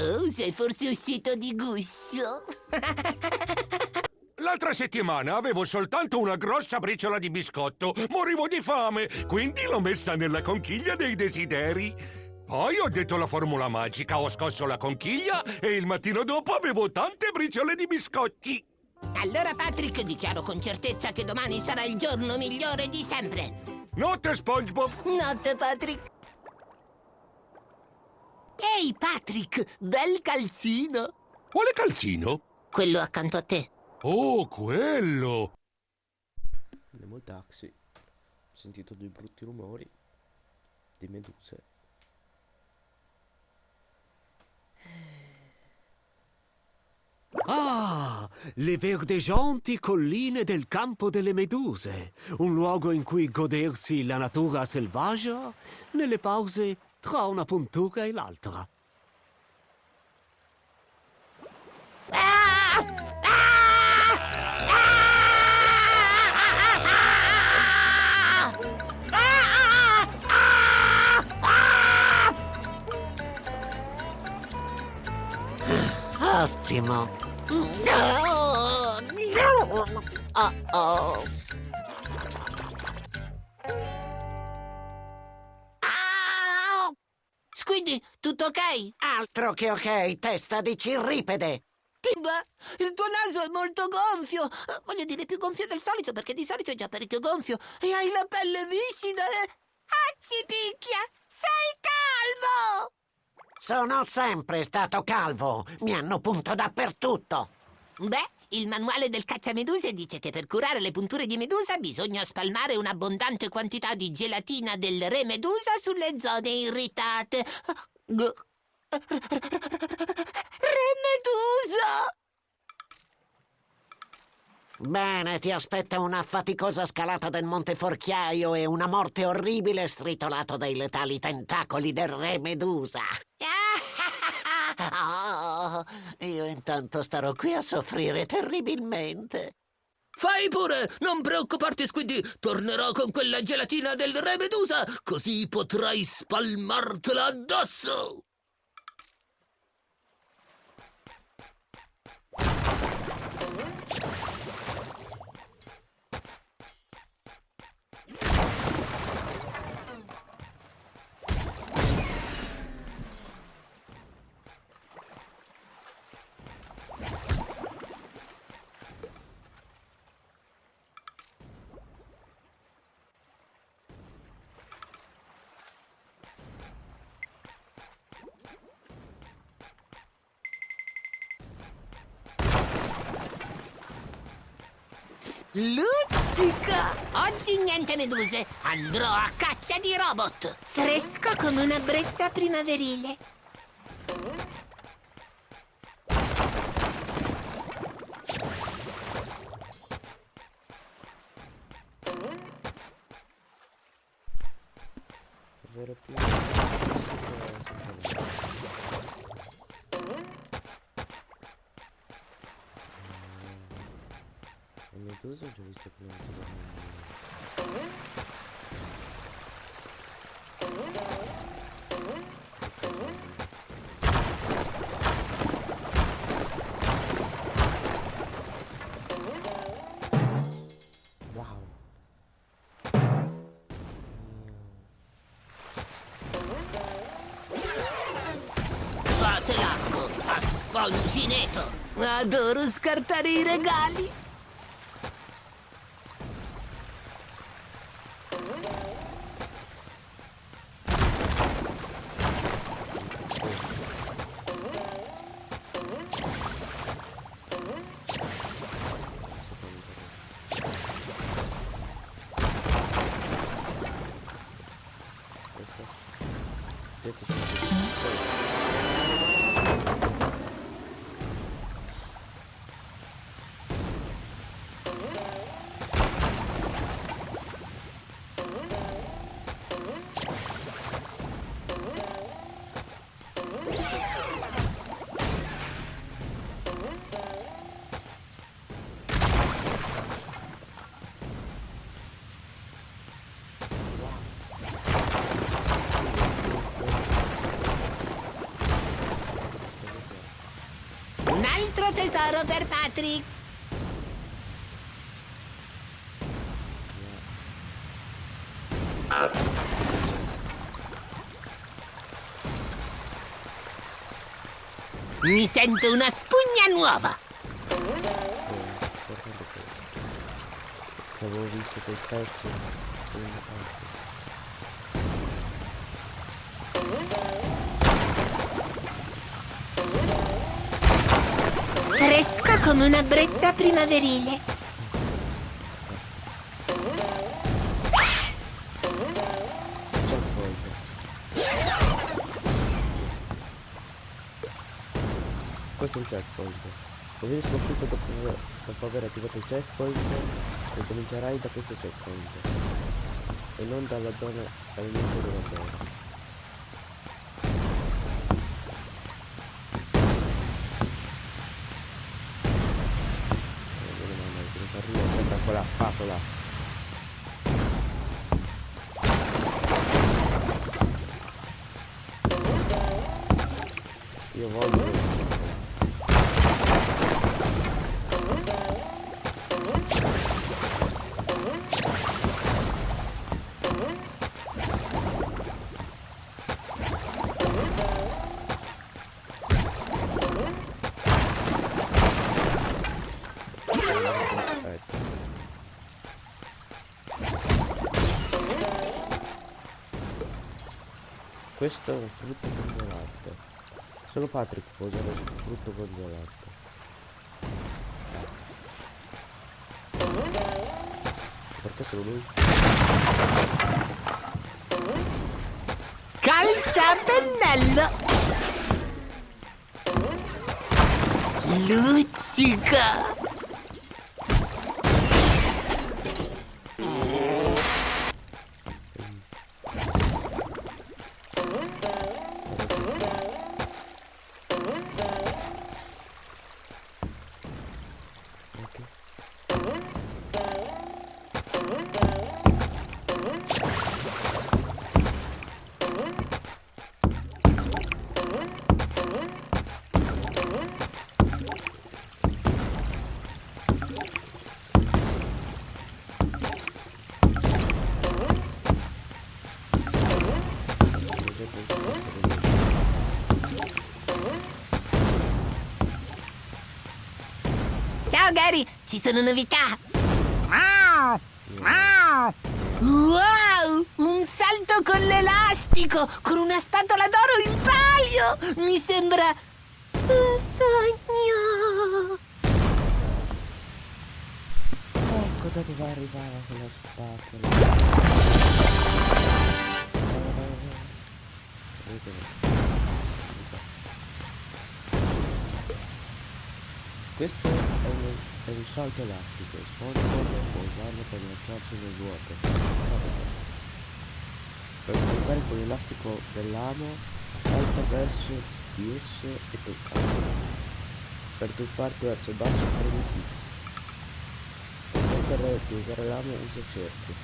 Oh, sei forse uscito di guscio? L'altra settimana avevo soltanto una grossa briciola di biscotto. Morivo di fame, quindi l'ho messa nella conchiglia dei desideri. Poi ho detto la formula magica, ho scosso la conchiglia e il mattino dopo avevo tante briciole di biscotti. Allora, Patrick, dichiaro con certezza che domani sarà il giorno migliore di sempre. Notte, SpongeBob! Notte, Patrick. Ehi, Patrick, bel calzino. Quale calzino? Quello accanto a te. Oh, quello! Andiamo al taxi. Ho sentito dei brutti rumori di meduse. Ah, le verdeggianti colline del campo delle meduse, un luogo in cui godersi la natura selvaggia nelle pause tra una puntura e l'altra. Ottimo. Oh oh. Ok? Altro che ok, testa di cirripede! Beh, il tuo naso è molto gonfio. Eh, Voglio dire più gonfio del solito perché di solito è già parecchio gonfio. E hai la pelle viscida e... Acci picchia! Sei calvo! Sono sempre stato calvo, mi hanno punto dappertutto. Beh, il manuale del cacciameduse dice che per curare le punture di medusa bisogna spalmare un'abbondante quantità di gelatina del re medusa sulle zone irritate. Re medusa! Bene, ti aspetta una faticosa scalata del Monte Forchiaio e una morte orribile stritolato dai letali tentacoli del re Medusa. Oh, io intanto starò qui a soffrire terribilmente. Fai pure, non preoccuparti Squiddy, tornerò con quella gelatina del re medusa, così potrai spalmartela addosso! Luzzica! Oggi niente meduse, andrò a caccia di robot! Fresco come una brezza primaverile. Vero più. Ho già visto che non. Wow. Fate a! Adoro scartare i regali! Tesoro per Patrick. Mi sento una spugna nuova. Avevo visto quel pezzo. Come una brezza primaverile. Questo è un checkpoint. Così sconfitto dopo, dopo aver attivato il checkpoint, ricomincerai da questo checkpoint. E non dalla zona all'inizio della zona. Con la Questo è un frutto congelato. Solo Patrick può usare il frutto congelato. Perché solo lui? Calza pennello. Luccica. Ok. Ci sono novità. Wow! Un salto con l'elastico, con una spatola d'oro in palio! Mi sembra un sogno. Ecco da dove arrivava quella spatola. Questo è un, è un salto elastico, SpongeBob può usarlo per lanciarsi nel vuoto. Per saltare con l'elastico dell'amo, salta verso di esso e toccalo. Per tuffarti verso il basso premi X. Per di usare l'amo usa cerchio.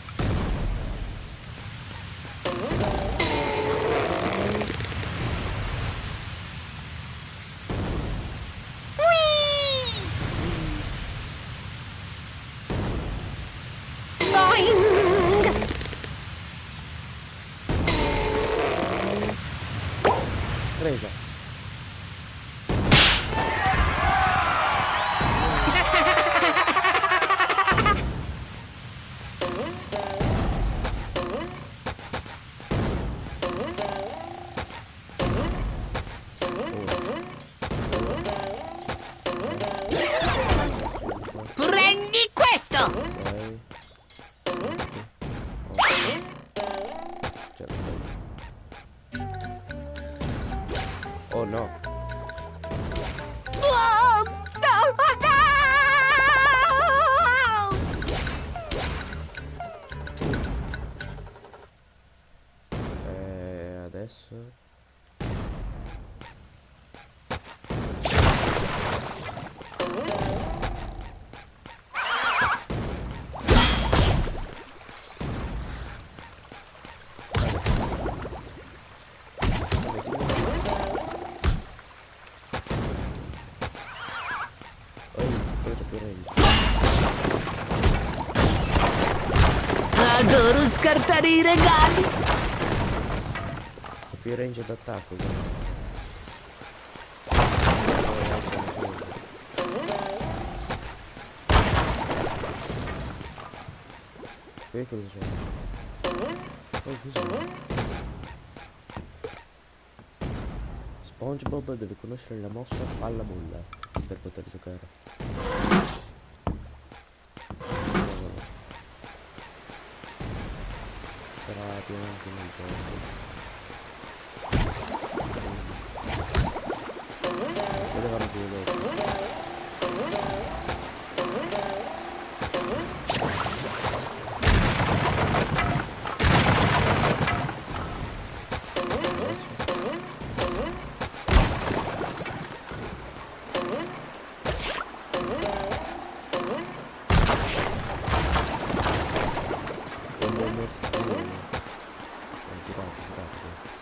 Scartare i regali. Ho più range d'attacco. Qui cosa c'è? Oh, cos'è? SpongeBob deve conoscere la mossa palla molla per poter giocare. Sarà pienamente nel gioco. Oh, tirato, tirato.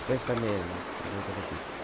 Questa è meno, avete capito.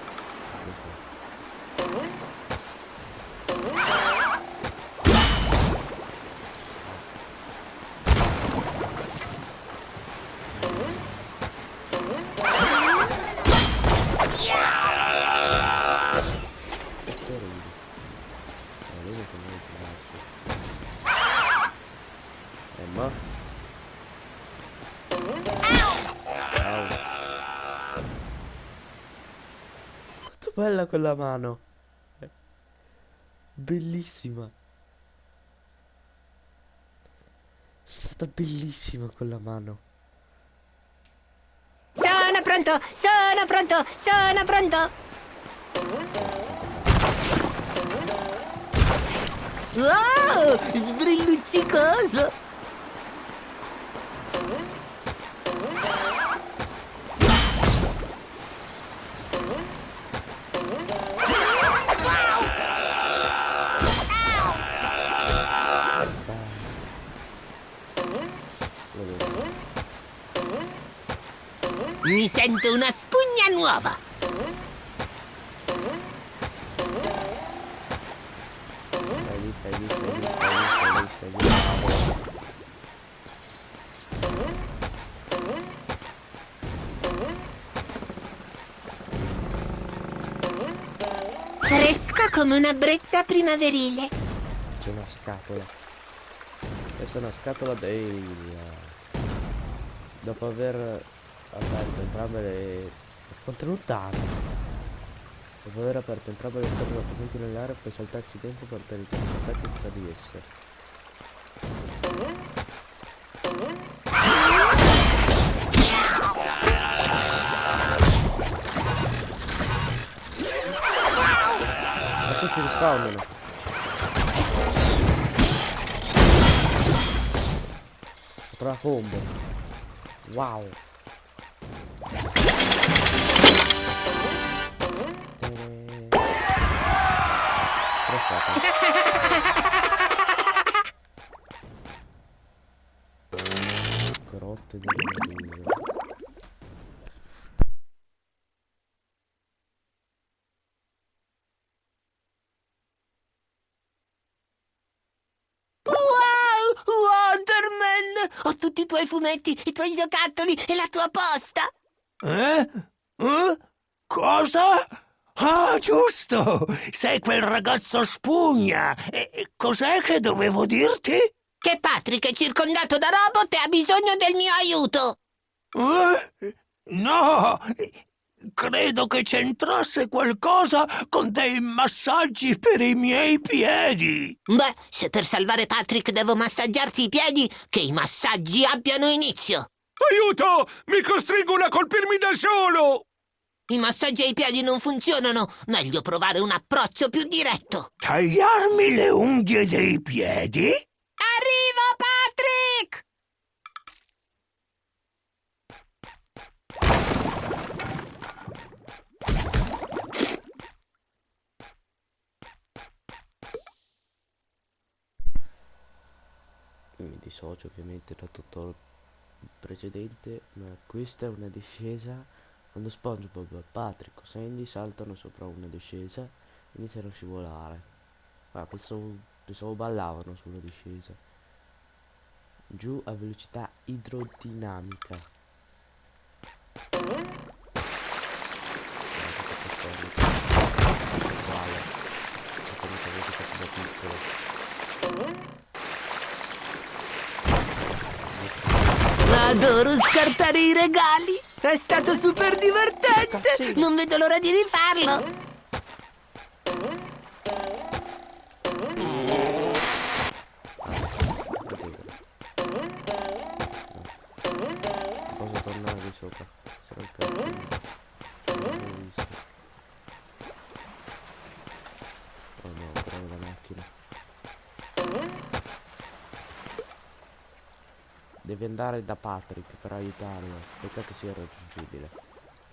Quanto bella quella mano. Bellissima. È stata bellissima quella mano. Sono pronto, sono pronto, sono pronto. Wow, sbrilluccicoso. Mi sento una spugna nuova. Fresco come una brezza primaverile. C'è una scatola. Questa è una scatola dei... Dopo aver aperto entrambe le... Contenuta hanno. Dopo aver aperto entrambe le scatole presenti nell'area puoi saltarci dentro per teletrasportarti tra di esse. Questi rispawnano. Tra combo. Wow. Aspetta. Grotte di meduse. Wow, Waterman! Ho tutti i tuoi fumetti, i tuoi giocattoli e la tua posta. Eh? Eh? Cosa? Ah, giusto! Sei quel ragazzo spugna! E e cos'è che dovevo dirti? Che Patrick è circondato da robot e ha bisogno del mio aiuto. Eh? No! Credo che c'entrasse qualcosa con dei massaggi per i miei piedi! Beh, se per salvare Patrick devo massaggiarti i piedi, che i massaggi abbiano inizio. Aiuto! Mi costringono a colpirmi da solo! I massaggi ai piedi non funzionano. Meglio provare un approccio più diretto. Tagliarmi le unghie dei piedi? Arrivo, Patrick! mi dissocio ovviamente da tutto il precedente ma questa è una discesa quando SpongeBob, Patrick o Sandy saltano sopra una discesa iniziano a scivolare ah, pensavo, pensavo ballavano sulla discesa giù a velocità idrodinamica. Adoro scartare i regali. È stato super divertente. Non vedo l'ora di rifarlo. Posso tornare di sopra. Sarà il. Non visto. Oh no, è la macchina. Devi andare da Patrick per aiutarlo. Peccato sia raggiungibile.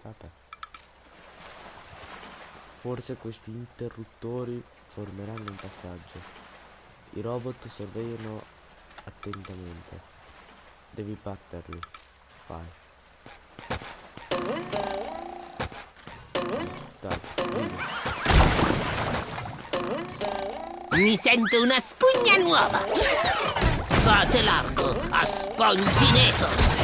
Vabbè. Forse questi interruttori formeranno un passaggio. I robot sorvegliano attentamente. Devi batterli. Vai. Mi sento una spugna nuova. Fate largo a Spongineto.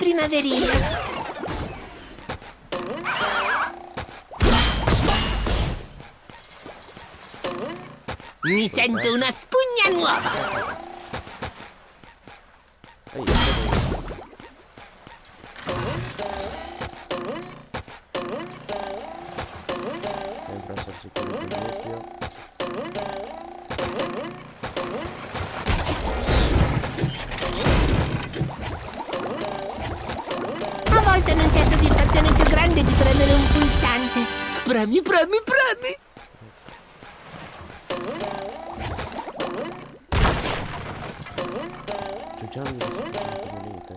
Primaverile. Mi sento una spugna nuova. Sempre essere sicuro del volte non c'è soddisfazione più grande di premere un pulsante. Premi, premi, premi. Giochiamo di 700 monete.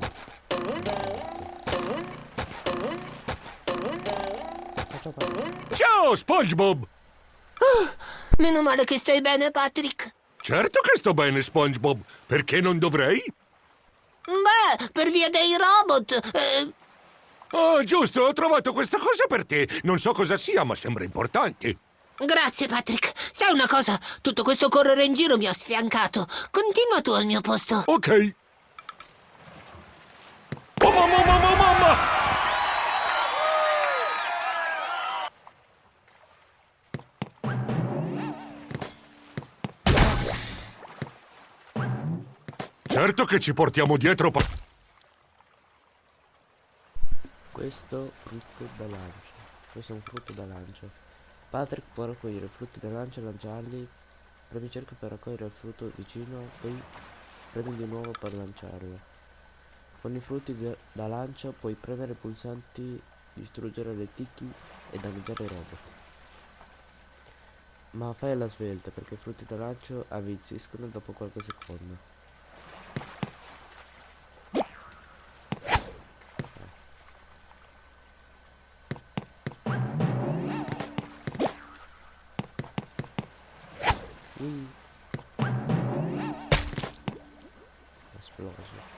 Faccio parte. Ciao, SpongeBob! Meno male che stai bene, Patrick. Certo che sto bene, SpongeBob. Perché non dovrei? Beh, per via dei robot. eh, Oh, giusto, ho trovato questa cosa per te. Non so cosa sia, ma sembra importante. grazie, Patrick. Sai una cosa? Tutto questo correre in giro mi ha sfiancato. Continua tu al mio posto. Ok. Oh, mamma, mamma, mamma! Certo che ci portiamo dietro pa- Questo frutto da lancio. Questo è un frutto da lancio. Patrick può raccogliere frutti da lancio e lanciarli. Premi cerca per raccogliere il frutto vicino, poi premi di nuovo per lanciarlo. Con i frutti da- lancio puoi premere pulsanti, distruggere le tiki e danneggiare i robot. Ma fai alla svelta perché i frutti da lancio avvizziscono dopo qualche secondo. Esploso.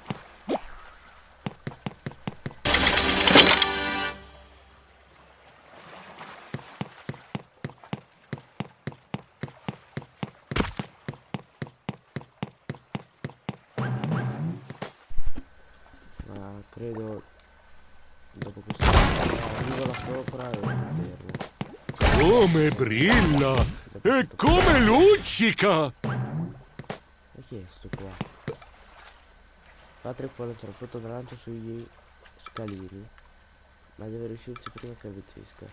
Ma credo dopo questo arriva la sopra e fermo. Come brilla! E come luccica! Ma chi è sto qua? Patrick può lanciare frutto da lancio sugli scalini, ma deve riuscirci prima che avvizzisca.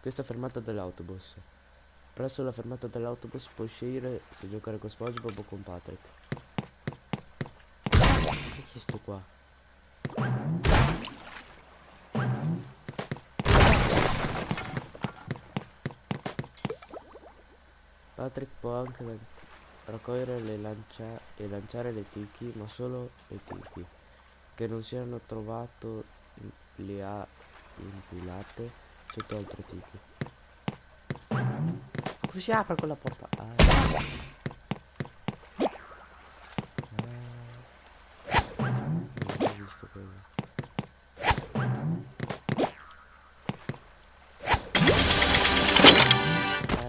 Questa fermata dell'autobus. Presso la fermata dell'autobus puoi scegliere se giocare con SpongeBob o con Patrick. E chi è sto qua? Patrick può anche raccogliere le lancia- e lanciare le tiki, ma solo le tiki che non siano trovato in- le ha impilate sotto altre tiki. Si apre quella porta? Ah. Ah. Ho visto quello.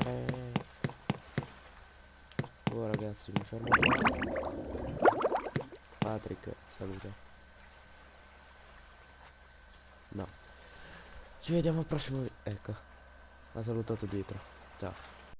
Eh. Oh ragazzi, mi fermo. Patrick, saluta. No. Ci vediamo al prossimo... vi- Ecco. Ha salutato dietro. Ciao.